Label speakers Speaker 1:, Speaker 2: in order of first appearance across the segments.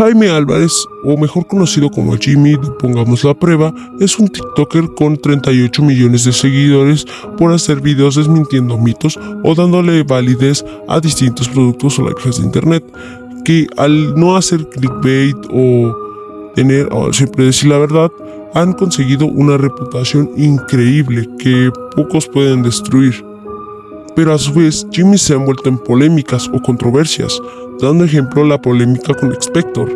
Speaker 1: Jaime Álvarez, o mejor conocido como Jimmy Pongamos la Prueba, es un TikToker con 38 millones de seguidores por hacer videos desmintiendo mitos o dándole validez a distintos productos o lives de internet, que al no hacer clickbait o tener siempre decir la verdad, han conseguido una reputación increíble que pocos pueden destruir. Pero a su vez, Jimmy se ha envuelto en polémicas o controversias, dando ejemplo la polémica con Expector.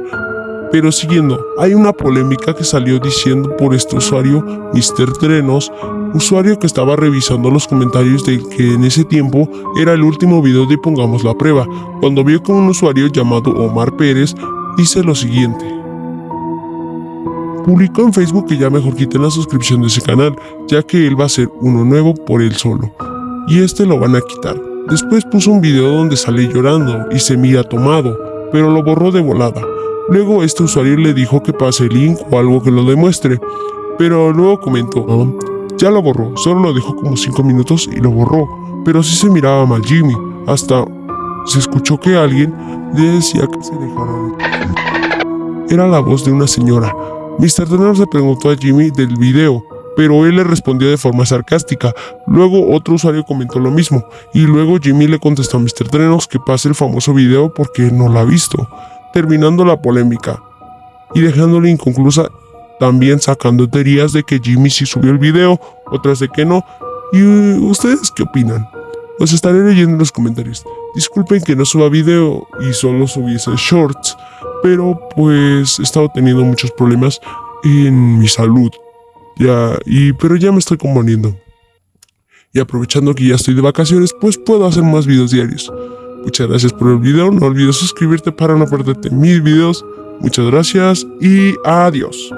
Speaker 1: Pero siguiendo, hay una polémica que salió diciendo por este usuario, Mr. Trenos, usuario que estaba revisando los comentarios de que en ese tiempo era el último video de Pongamos la Prueba, cuando vio que un usuario llamado Omar Pérez dice lo siguiente. Publicó en Facebook que ya mejor quiten la suscripción de ese canal, ya que él va a ser uno nuevo por él solo, y este lo van a quitar. Después puso un video donde sale llorando y se mira tomado, pero lo borró de volada. Luego este usuario le dijo que pase el link o algo que lo demuestre, pero luego comentó, ya lo borró, solo lo dejó como 5 minutos y lo borró, pero sí se miraba mal Jimmy, hasta se escuchó que alguien le decía que se dejara de... Era la voz de una señora. Mr. Turner se preguntó a Jimmy del video, pero él le respondió de forma sarcástica. Luego otro usuario comentó lo mismo, y luego Jimmy le contestó a Mr. Trenos que pase el famoso video porque no lo ha visto, terminando la polémica y dejándole inconclusa, también sacando teorías de que Jimmy sí subió el video, otras de que no. ¿Y ustedes qué opinan? Los estaré leyendo en los comentarios. Disculpen que no suba video y solo subiese shorts, pero pues he estado teniendo muchos problemas en mi salud. Ya, y, pero ya me estoy componiendo. Y aprovechando que ya estoy de vacaciones, pues puedo hacer más videos diarios. Muchas gracias por el video, no olvides suscribirte para no perderte mis videos. Muchas gracias y adiós.